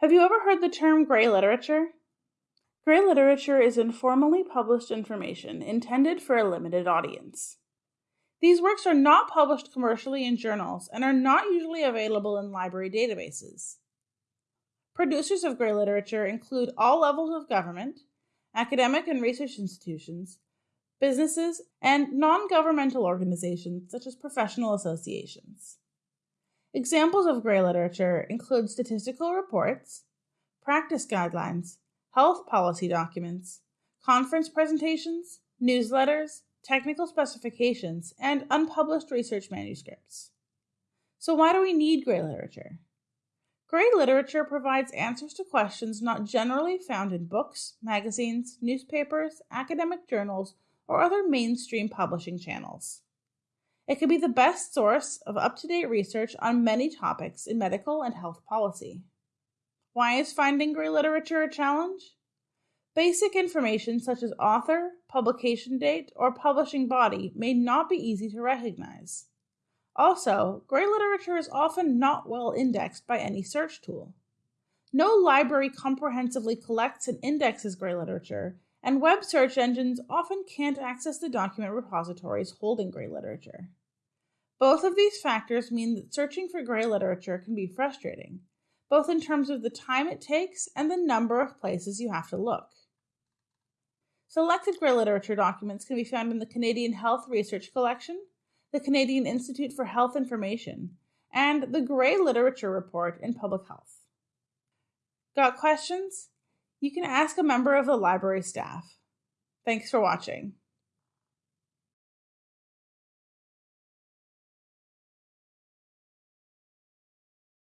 Have you ever heard the term gray literature? Gray literature is informally published information intended for a limited audience. These works are not published commercially in journals and are not usually available in library databases. Producers of gray literature include all levels of government, academic and research institutions, businesses, and non governmental organizations such as professional associations. Examples of gray literature include statistical reports, practice guidelines, health policy documents, conference presentations, newsletters, technical specifications, and unpublished research manuscripts. So, why do we need gray literature? Gray literature provides answers to questions not generally found in books, magazines, newspapers, academic journals, or other mainstream publishing channels. It can be the best source of up to date research on many topics in medical and health policy. Why is finding gray literature a challenge? Basic information such as author, publication date, or publishing body may not be easy to recognize. Also, gray literature is often not well indexed by any search tool. No library comprehensively collects and indexes gray literature, and web search engines often can't access the document repositories holding gray literature. Both of these factors mean that searching for gray literature can be frustrating, both in terms of the time it takes and the number of places you have to look. Selected gray literature documents can be found in the Canadian Health Research Collection, the Canadian Institute for Health Information, and the Gray Literature Report in Public Health. Got questions? You can ask a member of the library staff. Thanks for watching.